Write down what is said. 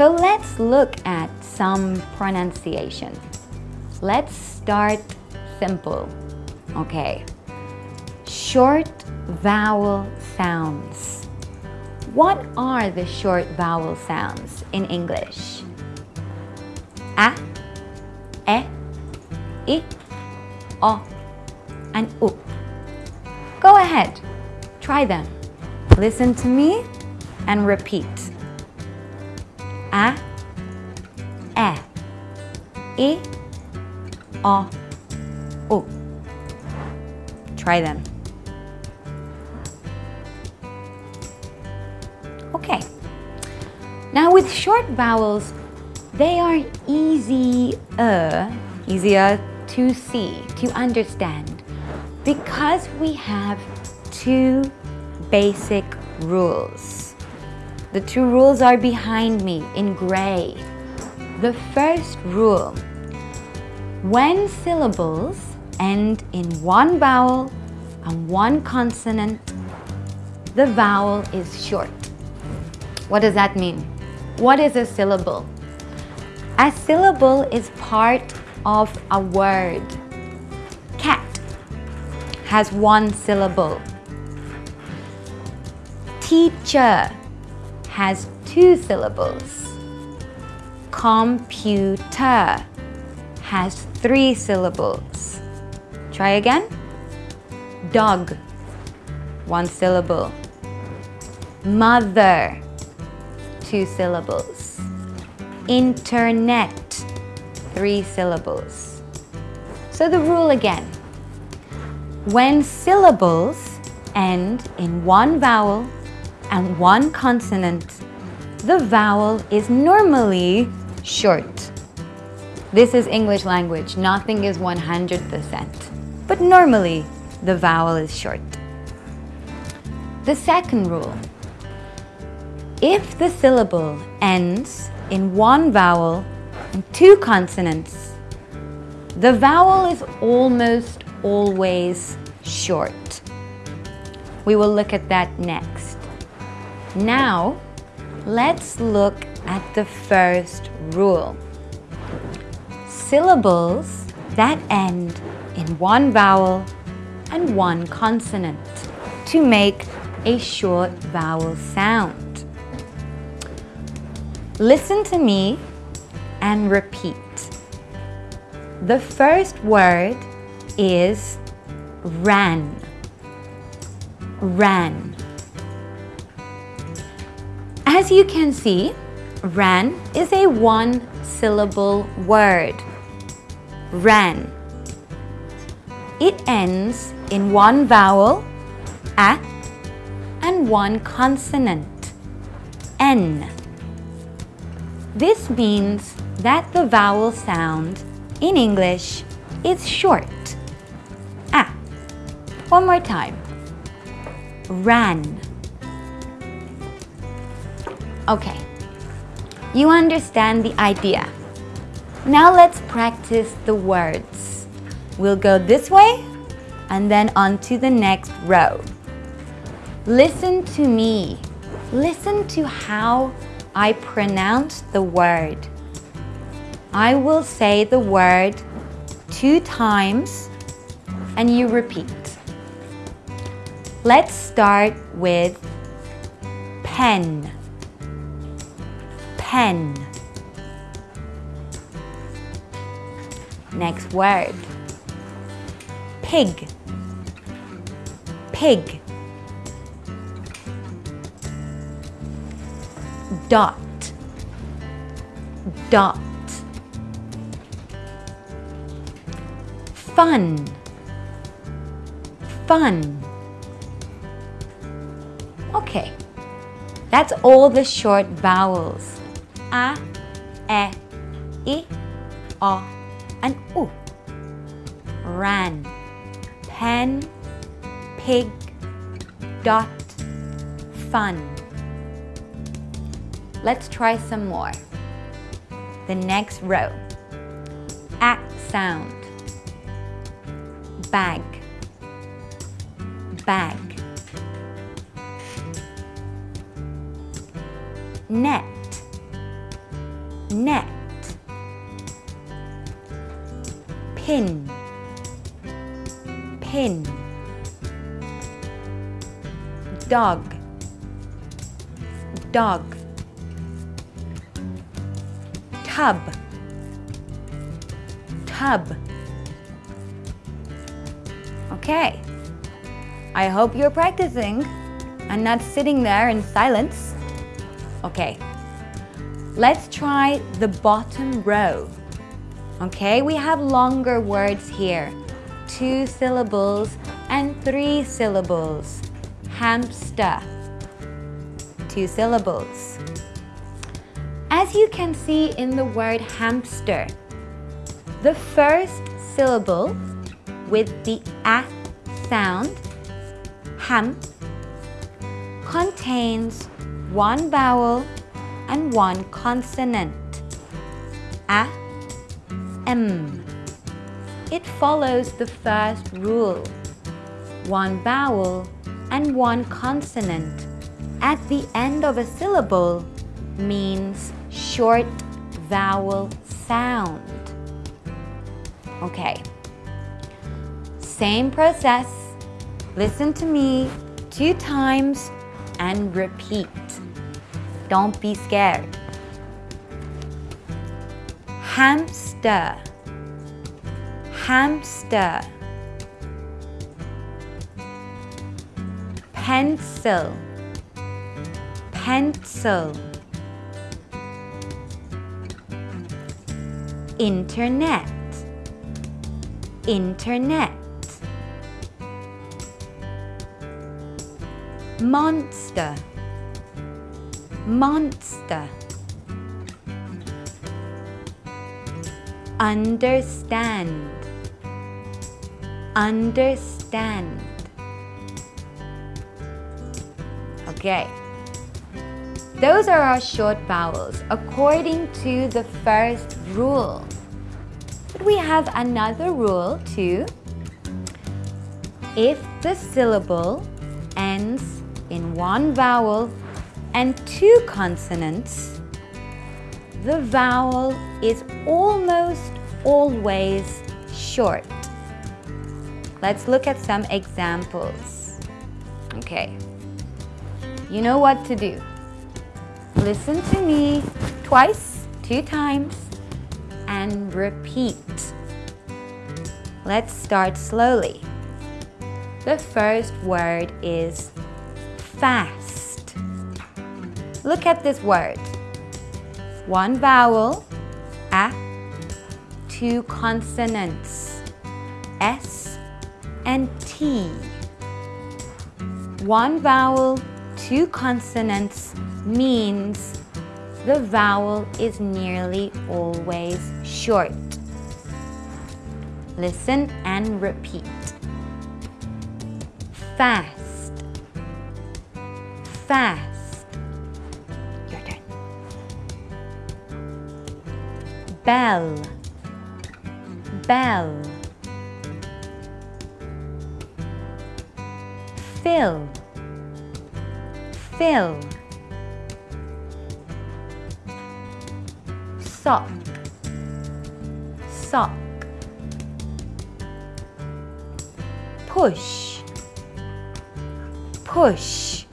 So let's look at some pronunciation. Let's start simple. Okay, short vowel sounds. What are the short vowel sounds in English? A, E, I, O, and U. Go ahead, try them. Listen to me and repeat. A, E, I, O, U. Try them. Okay. Now with short vowels, they are easier, uh, easier to see, to understand, because we have two basic rules. The two rules are behind me in gray. The first rule, when syllables end in one vowel and one consonant, the vowel is short. What does that mean? What is a syllable? A syllable is part of a word. Cat has one syllable. Teacher has two syllables. Computer has three syllables. Try again. Dog, one syllable. Mother, two syllables. Internet, three syllables. So the rule again. When syllables end in one vowel and one consonant, the vowel is normally short. This is English language, nothing is 100%. But normally, the vowel is short. The second rule. If the syllable ends in one vowel and two consonants, the vowel is almost always short. We will look at that next. Now, let's look at the first rule. Syllables that end in one vowel and one consonant to make a short vowel sound. Listen to me and repeat. The first word is ran. Ran. As you can see, ran is a one syllable word. Ran. It ends in one vowel, a, and one consonant, n. This means that the vowel sound in English is short. A. One more time. Ran. Okay. You understand the idea. Now let's practice the words. We'll go this way and then on to the next row. Listen to me. Listen to how I pronounce the word. I will say the word two times and you repeat. Let's start with pen. Pen. Next word. Pig. Pig. Dot. Dot. Fun. Fun. Okay. That's all the short vowels. A, E, I, O, and U. Ran, pen, pig, dot, fun. Let's try some more. The next row. Act sound. Bag, bag. net, net, pin, pin, dog, dog, tub, tub. Okay. I hope you're practicing and not sitting there in silence. Okay. Let's try the bottom row. Okay, we have longer words here. Two syllables and three syllables. Hamster. Two syllables. As you can see in the word hamster, the first syllable with the a sound, ham, contains one vowel and one consonant, a, m. It follows the first rule, one vowel and one consonant at the end of a syllable means short vowel sound. Okay. Same process. Listen to me two times and repeat. Don't be scared. Hamster. Hamster. Pencil. Pencil. Internet. Internet. Monster. Monster. Understand. Understand. Okay. Those are our short vowels according to the first rule. But we have another rule too. If the syllable ends in one vowel and two consonants, the vowel is almost always short. Let's look at some examples. Okay, you know what to do. Listen to me twice, two times, and repeat. Let's start slowly. The first word is fast. Look at this word. One vowel, a, two consonants, s and t. One vowel, two consonants means the vowel is nearly always short. Listen and repeat fast, fast. Bell, bell. Fill, fill. Sock, sock. Push push